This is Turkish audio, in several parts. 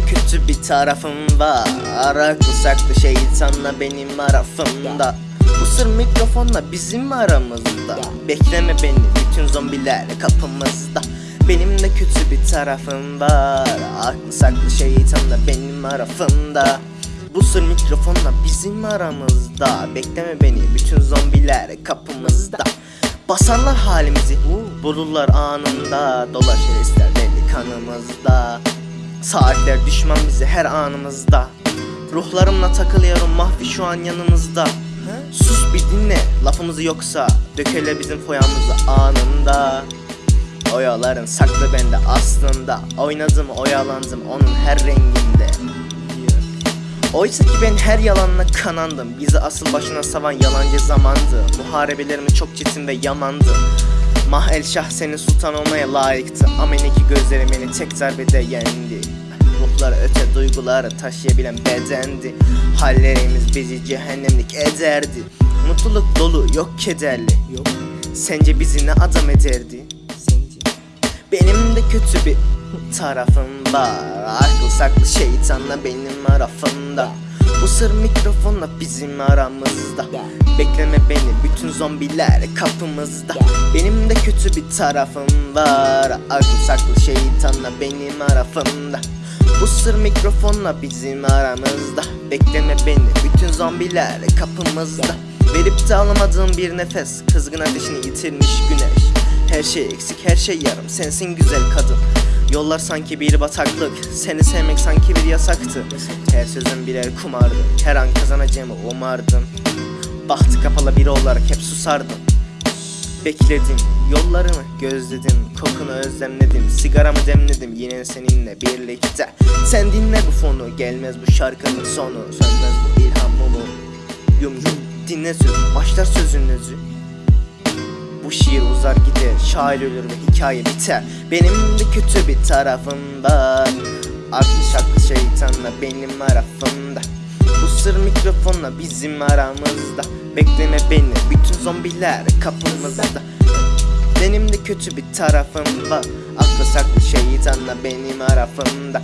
kötü bir tarafım var. Aklı saklı şeytanla benim arafımda. Bu sır mikrofonla bizim aramızda. Bekleme beni bütün zombiler kapımızda. Benim de kötü bir tarafım var. Aklı saklı şeytanla benim arafımda. Bu sır mikrofonla bizim aramızda. Bekleme beni bütün zombiler kapımızda. Basarlar halimizi Bulurlar anında. Dolaşır ister deli kanımızda Saatler düşman bize her anımızda. Ruhlarımla takılıyorum mahvi şu an yanımızda Sus bir dinle lafımızı yoksa Dökele bizim foyamızı anında. Oyaların saklı bende aslında. Oynadım oyalandım onun her renginde. Oysa ki ben her yalanla kanandım. Bizi asıl başına savan yalancı zamandı. Muharebelerimiz çok çetin ve yamandı Mah el şah senin sultan olmaya layıktı. Ameneki gözleri beni tek darbede yendi. Ruhlar öte duyguları taşıyabilen bedendi. Hallerimiz bizi cehennemlik ederdi. Mutluluk dolu yok kederli. Yok. Sence bizi ne adam ederdi? Sence? Benim de kötü bir tarafım var. Akıl saklı şeytanla benim arafımda. Bu sır mikrofonla bizim aramızda. Bekleme zombiler kapımızda. Benim de kötü bir tarafım var. Akıl saklı şeytanla benim arafımda. Bu sır mikrofonla bizim aramızda. Bekleme beni bütün zombiler kapımızda. Verip de alamadığım bir nefes Kızgın ateşini yitirmiş güneş. Her şey eksik her şey yarım sensin güzel kadın. Yollar sanki bir bataklık Seni sevmek sanki bir yasaktı. Her sözün birer kumardı Her an kazanacağımı umardım Bahtı kapalı biri olarak hep susardım. Bekledim, yollarını gözledim Kokunu özlemledim, sigaramı demledim Yine seninle birlikte. Sen dinle bu fonu, gelmez bu şarkının sonu Sönmez bu ilham mumu Yum yum, dinle söz, başlar sözün özü. Bu şiir uzar gider, şair ölür ve hikaye biter. Benim de kötü bir tarafım var. Aklı şaklı şeytanla benim arafımda Sır mikrofonla bizim aramızda. Bekleme beni bütün zombiler kapımızda. Benim de kötü bir tarafım var. Aklı saklı şeytanla benim arafımda.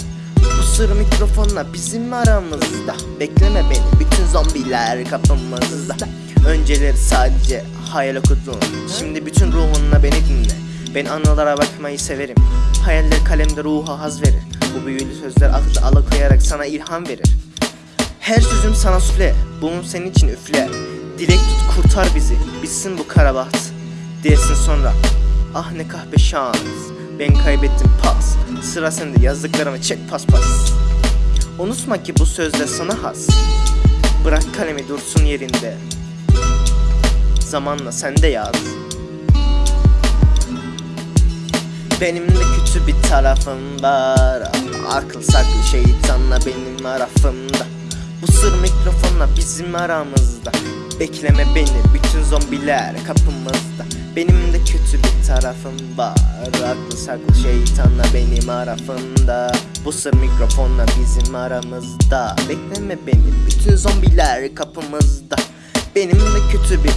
Bu sır mikrofonla bizim aramızda. Bekleme beni bütün zombiler kapımızda. Önceleri sadece hayal okudum. Şimdi bütün ruhunla beni dinle. Ben anılara bakmayı severim. Hayaller kalemde ruha haz verir. Bu büyülü sözler aklı alakoyarak sana ilham verir Her sözüm sana sufle Bunu senin için üfle. Dilek tut kurtar bizi Bitsin bu kara baht Dersin sonra Ah ne kahpe şans Ben kaybettim pas. Sıra sende yazdıklarımı çek pas pas Unutma ki bu sözler sana has. Bırak kalemi dursun yerinde. Zamanla sen de yaz. Benim de kötü bir tarafım var. Akıl saklı şeytanla benim arafımda Bu sır mikrofonla bizim aramızda. Bekleme beni bütün zombiler kapımızda. Benim de kötü bir tarafım var. Aklı saklı şeytanla benim arafımda. Bu sır mikrofonla bizim aramızda. Bekleme beni bütün zombiler kapımızda. Benim de kötü bir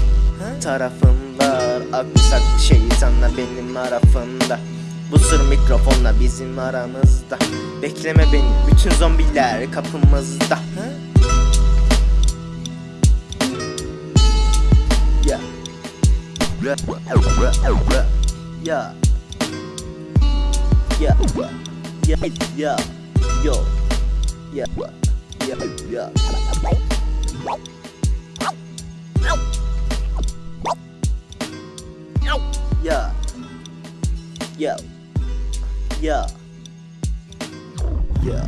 tarafım var. Aklı saklı şeytanla benim arafımda. Bu sır mikrofonla bizim aramızda. Bekleme beni bütün zombiler kapımızda Yeah. Yeah. Yeah. Yeah. Yo. Yeah. Yeah. Yeah. Yeah. Yeah. Yeah. Yeah.